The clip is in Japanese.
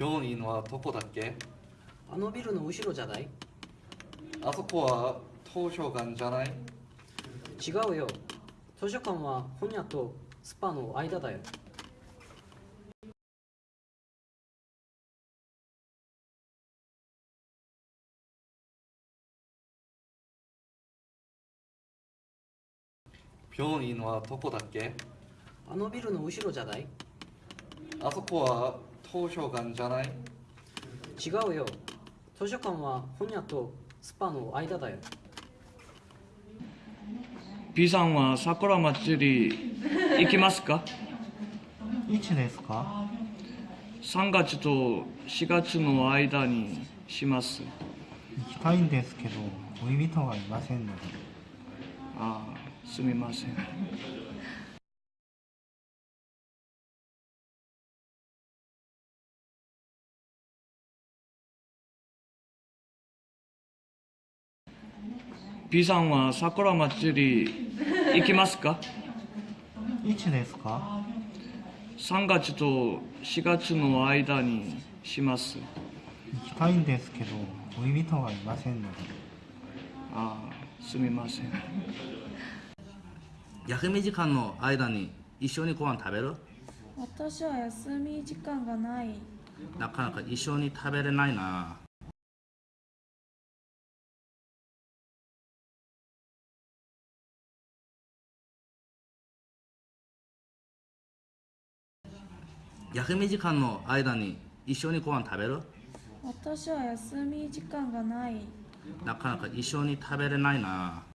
病院はどこだっけ？あのビルの後ろじゃない？あそこは図書館じゃない？違うよ。図書館は本屋とスパの間だよ。病院はどこだっけ？あのビルの後ろじゃない？あそこは図書館じゃない？違うよ図書館は本屋とスパの間だよ B さんは桜祭り行きますか？いつですか ?3 月と4月の間にします。行きたいんですけど恋人がいませんのでああ、すみません。B さんは桜祭り行きますか？いつですか ?3 月と4月の間にします。行きたいんですけど恋人がいませんのでああ、すみません。休み時間の間に一緒にご飯食べる？私は休み時間がないなかなか一緒に食べれないな休み時間の間に一緒にご飯食べる？私は休み時間がない。なかなか一緒に食べれないな